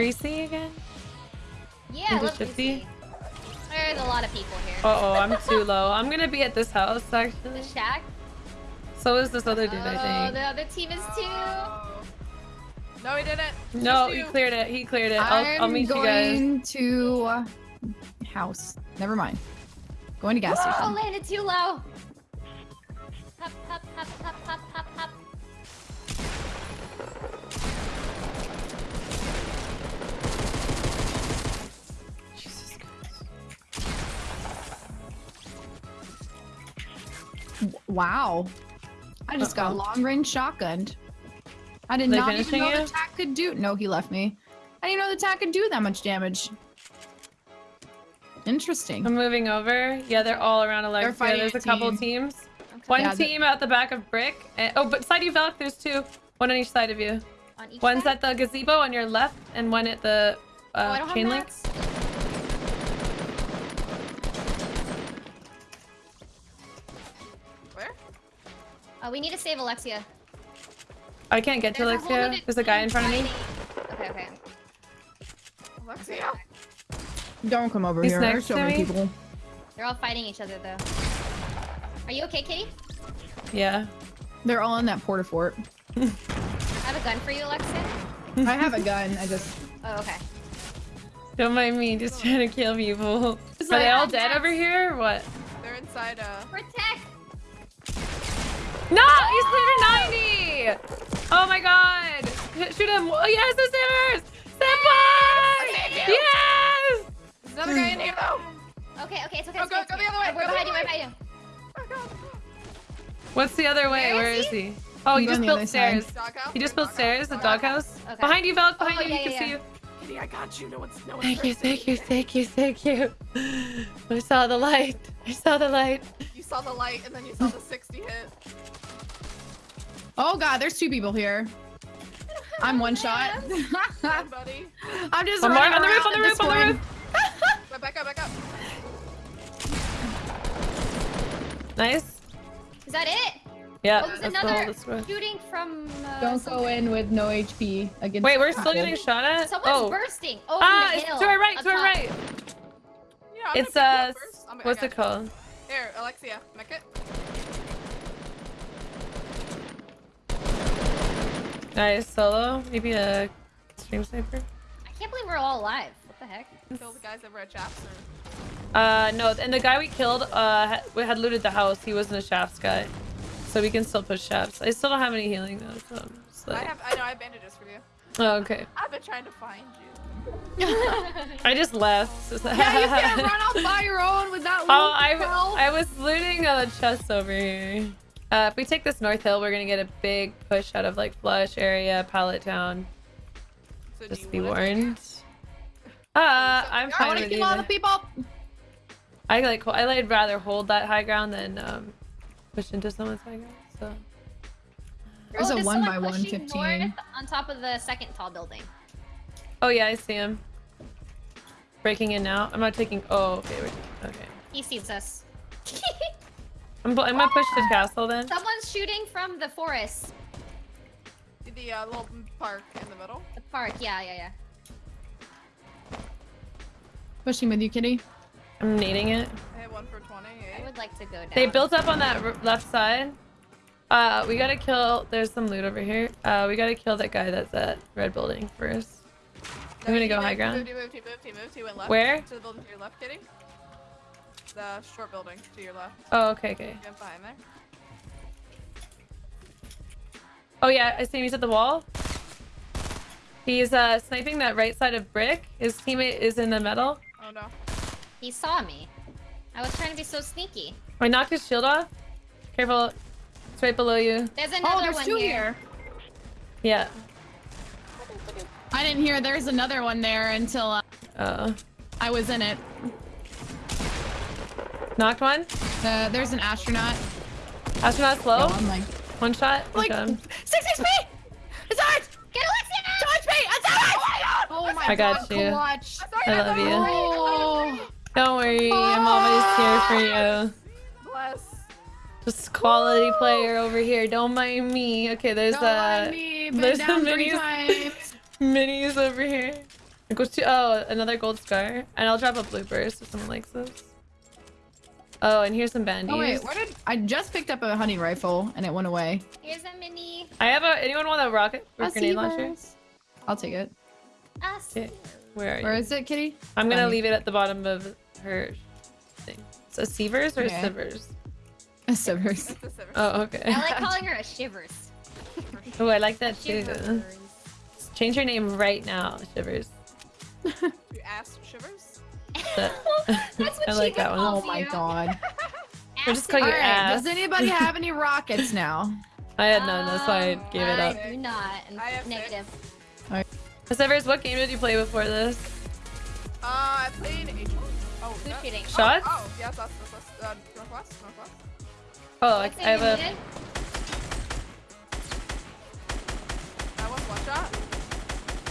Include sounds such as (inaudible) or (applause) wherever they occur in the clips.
Greasy again? Yeah, I Into love Shifty? Lucy. There's a lot of people here. Uh oh, I'm (laughs) too low. I'm gonna be at this house actually. The shack. So is this other dude, oh, I think. Oh, the other team is too. No, he didn't. No, Just he you. cleared it. He cleared it. I'll, I'll I'm meet you guys. going to uh, house. Never mind. Going to gas Oh, station. Oh, landed too low. Hop, hop, hop, hop, hop, Wow. I just got Uh-oh. long range shotgunned. I did They not even know you? the tack could do. No, he left me. I didn't know the tack could do that much damage. Interesting. I'm moving over. Yeah, they're all around Alexia. fighting There's a a couple team. teams. Okay. One Yeah, team out the back of Brick. And, oh, but side you, Velk, there's two. One on each side of you. On each One's side? at the gazebo on your left, and one at the oh, uh, don't chain link. mats. Uh, we need to save Alexia. I can't get to There's a whole Alexia. other There's a guy in front of me. fighting. Okay, okay. Alexia. Don't come over He's here. There's so many me. people. They're all fighting each other though. Are you okay, Kitty? Yeah. They're all in that porta fort. I have a gun for you, Alexia. I have a gun. I just. (laughs) Oh, okay. Don't mind me, just trying to kill people. Are they all dead over here or what? They're inside, uh... Protect! No, he's clear 90! Oh my god! Shoot him! Oh, yes, it's Simmers! Senpai! Yes! There's another guy in here, though! Okay, okay, it's okay. Oh, go, it's go, okay, go the other way. We're behind you, we're behind you. Oh, oh, God. What's the other way? Where Where is is he? Oh, he? Oh, I'm he just built stairs. Doghouse? He just built stairs, the doghouse. doghouse. Okay. Behind you, Valk, behind Oh, you, yeah, he can yeah, see you. Kitty, I got you. No one's, no one's Thank you, thank you, thank you, thank you. I saw the light. I saw the light. You saw the light, and then you saw the 60 hit. Oh god, there's two people here. I'm one shot. Run, buddy. (laughs) I'm just One more running on the roof, on the roof, on the roof. Go back up, back up. Nice. Is that it? Yeah, Oh, there's let's another let's shooting from. Uh, Don't go somewhere. in with no HP against. Wait, we're still getting shot at? Someone's oh. bursting. Oh, Ah, the it's hill. to our right, up to our right. Yeah, I'm It's, gonna uh, pick you up first. I'm- I what's got it called? Here, Alexia, make it. Nice, solo. Maybe a stream sniper? I can't believe we're all alive. What the heck? Kill the guys over at Chaps or... Uh, no, and the guy we killed, uh, had, we had looted the house. He wasn't a shafts guy. So we can still push shafts. I still don't have any healing though, so I'm just I have, I know, I have bandages for you. Oh, okay. I've been trying to find you. (laughs) I just left. (laughs) Yeah, you can't run off by your own with that. Oh, I. I was looting a chest over here. Uh, if we take this north hill, we're gonna get a big push out of like Flush area, Pallet Town. So Just be wanna take it? warned. Uh, I'm I I want to with kill all the people. I like I like rather hold that high ground than um push into someone's high ground. So There's oh, a one someone by one fifteen. on top of the second tall building. oh yeah, I see him breaking in now. I'm not taking. Oh okay, okay. He sees us. (laughs) I'm I'm gonna push to castle then. Someone's shooting from the forest. The uh, little park in the middle. The park. Yeah, yeah, yeah. Pushing with you, kitty. I'm needing it. I hit one for 20. I would like to go down. They built up on that r- left side. Uh, we gotta kill. There's some loot over here. Uh, we gotta kill that guy that's at red building first. I'm gonna go moved, high ground. he moved, he moved, he moved, he went left. Where? To the building to your left, Kitty. The short building to your left. Oh, okay, okay. Jump behind there. Oh yeah, I see him. He's at the wall. He's uh sniping that right side of brick. His teammate is in the middle. Oh no. He saw me. I was trying to be so sneaky. I knocked his shield off. Careful. It's right below you. There's another Oh, there's one two here. here. Yeah. I didn't hear there's another one there until uh, Uh, I was in it. Knocked one. Uh, there's an astronaut. Astronaut slow. No, like, One shot. One like shot. six HP. It's ours. Get Alexia! Two HP. It's ours. Oh my God! I got god, you. clutch. I love you. Oh. Don't worry, I'm always here for you. Bless. Just quality player over here. Don't mind me. Okay, there's Don't uh mind me, been there's down some minis (laughs) minis over here. It goes to oh another gold scar, and I'll drop a bloopers if someone likes this. Oh, and here's some bandies. Oh wait, where did I just picked up a hunting rifle and it went away? Here's a mini. I have a. Anyone want a rocket or A grenade launcher? Seavers. I'll take it. Us. Okay. Where are you? Where is it, Kitty? I'm gonna Bunny. leave it at the bottom of her thing. So Sievers or Okay. Sivers? Sivers. (laughs) A Sivers. Oh, okay. I like (laughs) calling her a shivers. Oh, I like that too. Shivers. Change your name right now, Shivers. You ass shivers? That- (laughs) (laughs) That's what I like that one. calls Oh my you. god. (laughs) We'll just call All you right. ass. Does anybody have any rockets now? I had none, that's why I Um, gave it up. I do not. And I have negative. Alright. Sivers, what game did you play before this? Uh, I played H1. Oh, Who's that- shooting? Shots? Oh, oh, yes, that's northwest. Uh, northwest, northwest. Oh, I, I have a. needed? That was one shot.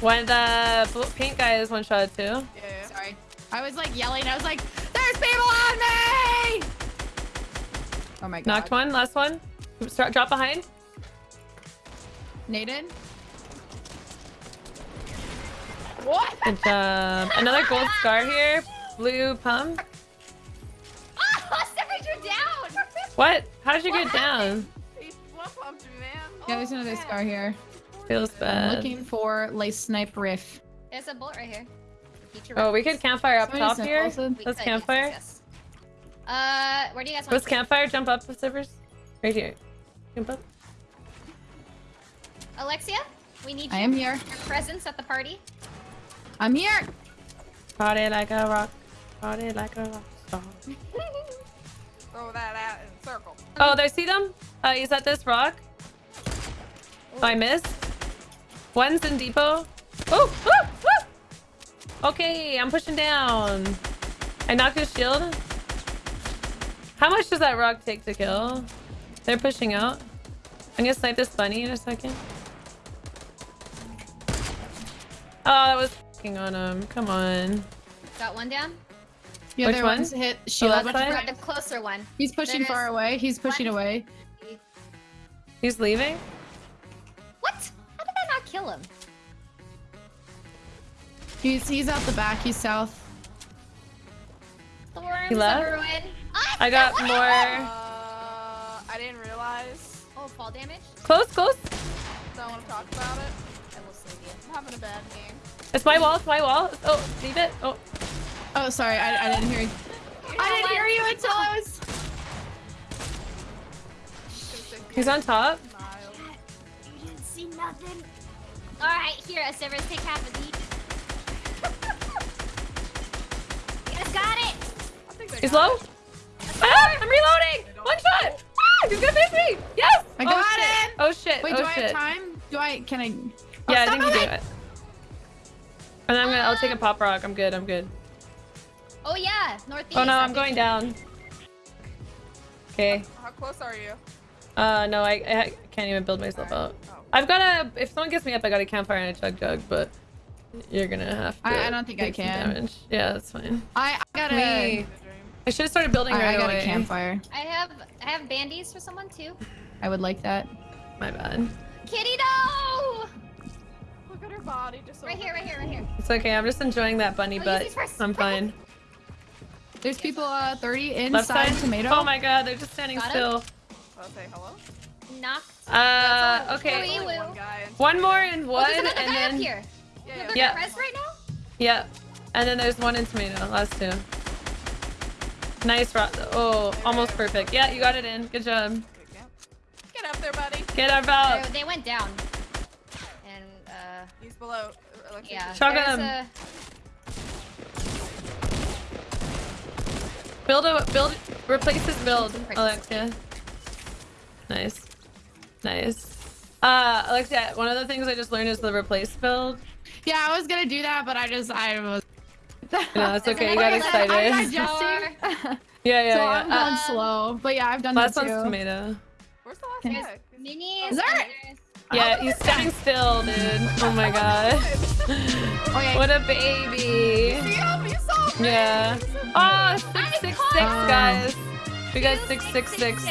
One the bl- pink guy is one shot too. Yeah, yeah. Sorry. I was like yelling. I was like, "There's people on me!" Oh my god. Knocked one, last one. Start, drop behind. Naden? Um, what? Good (laughs) job. Another gold scar here. Blue pump. Oh, Severus, you're down. What? How did you What get down? He blood pumped me, man. Yeah, oh, there's Oh, another scar here. Feels I'm bad. looking for lace snipe riff. There's a bolt right here. Future Oh, we could campfire up Somebody top here. also- Let's could, campfire. Yes, yes. Uh, where do you guys want? Let's to go? campfire. Jump up, Sivers. Right here. Jump up. Alexia, we need I you. am here. Your presence at the party. I'm here. Party like a rock. Party like a rock star. (laughs) Throw that out in a circle. Oh, there. See them? Uh, he's at this rock. Oh, I missed. One's in depot. Oh, woo, woo. Okay, I'm pushing down. I knocked his shield. How much does that rock take to kill? They're pushing out. I'm gonna snipe this bunny in a second. Oh, that was f***ing on him. Come on. Got one down. The Which other one? one's hit shield. left What's side? your- Got the closer one. He's pushing There far is away. He's pushing one. away. He's leaving? What? How did that not kill him? He's he's out the back. He's south. Storms He left? of ruin. Ah, I got more. Uh, I didn't realize. Oh, fall damage. Close, close. Don't want to talk about it. I will save you. I'm having a bad game. It's my wall. It's my wall. Oh, leave it. Oh, Oh, sorry. I, I didn't hear you. I didn't hear you until I was. he's on top. You didn't see nothing. All right, here, Severus, take half of each. You guys got it. I think they He's got low. Ah, I'm reloading. One shot. Ah, he's gonna miss me. Yes. I oh, got shit. it. Oh shit. Wait, oh do I have time? Do I? Can I? Oh, Yeah, I think you do it. And I'm gonna. I'll take a pop rock. I'm good. I'm good. Oh yeah, northeast. Oh no, I I'm going down. Okay. How close are you? Uh, no, I, I can't even build myself out. Oh. I've got a. If someone gets me up, I got a campfire and a chug jug, but you're gonna have to. I- I don't think I can. Damage. Yeah, that's fine. I, I got We- a. I should have started building I, right I got away. a campfire. I have I have bandies for someone too. I would like that. My bad. Kitty, no! Look at her body just Right here, right here, right here. It's okay. I'm just enjoying that bunny Oh, use butt. first. I'm fine. There's people uh 30 Left inside side. tomato. Oh my god, they're just standing Got him? still. I'll say hello. Knocked. Uh, okay. Wait, Only wait. one guy and- One more in wood, there's another and guy up then here. Yeah, You yeah. have Yeah. right now? yeah, and then there's one in tomato. Last two. Nice rock. Oh, almost perfect. Yeah, you got it in. Good job. Get up there, buddy. Get our belt. They, they went down. And uh, He's below. uh, Alexia. yeah. Shotgun there's him. a- Build a build. Replace his build, Practice. Alexia. Nice, nice. Uh, Alexia, one of the things I just learned is the replace build. Yeah, I was gonna do that, but I just I was. No, that's There's (laughs) okay. You got excited. I'm Slower. digesting. (laughs) (laughs) Yeah, yeah, so yeah. I'm going Um, slow. But yeah, I've done Last that one's too. tomato. Where's the last There's guy? minis. Is there- and there's- Yeah, he's standing still, dude. Oh my god. Okay. What a baby. Damn, you saw. Yeah. Oh, six six six, Oh. guys. We got Two, six six six.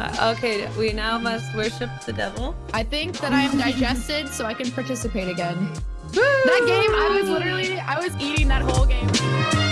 Uh, okay, we now must worship the devil. I think that I am digested, so I can participate again. That game, I was literally, I was eating that whole game.